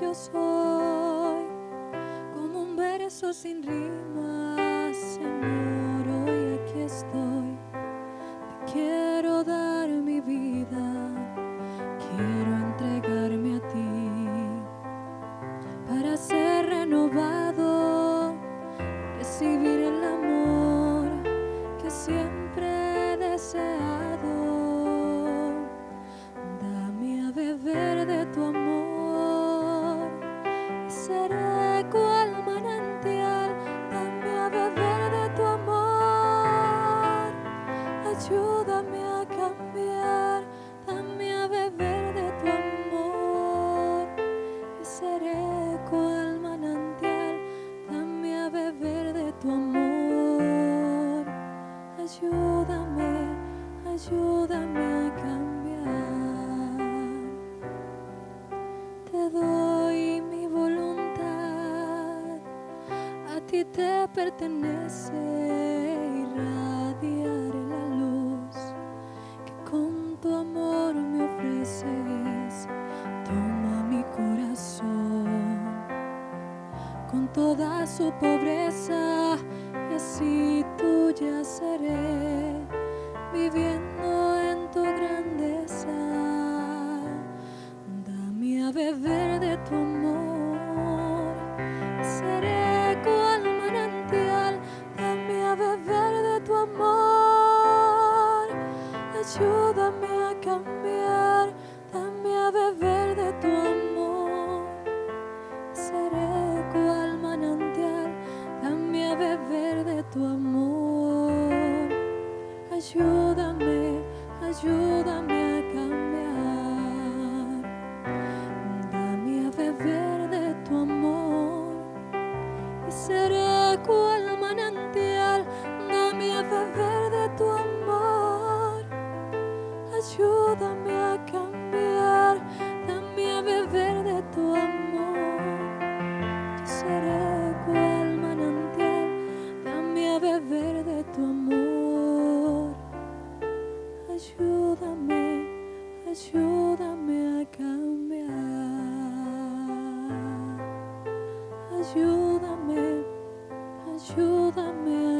yo soy, como un verso sin rima, Señor, hoy aquí estoy. Te quiero dar mi vida, quiero entregarme a ti para ser renovado, recibir el amor que siempre seré cual manantial. Dame a beber de tu amor. Ayúdame, ayúdame a cambiar. Te doy mi voluntad, a ti te pertenece su pobreza y así tuya seré viviendo en tu grandeza. Dame a beber de tu amor, seré cual manantial. Dame a beber de tu amor, ayúdame a cambiar. Tu amor. Ayúdame, ayúdame Ayúdame, ayúdame a cambiar. Ayúdame, ayúdame a cambiar.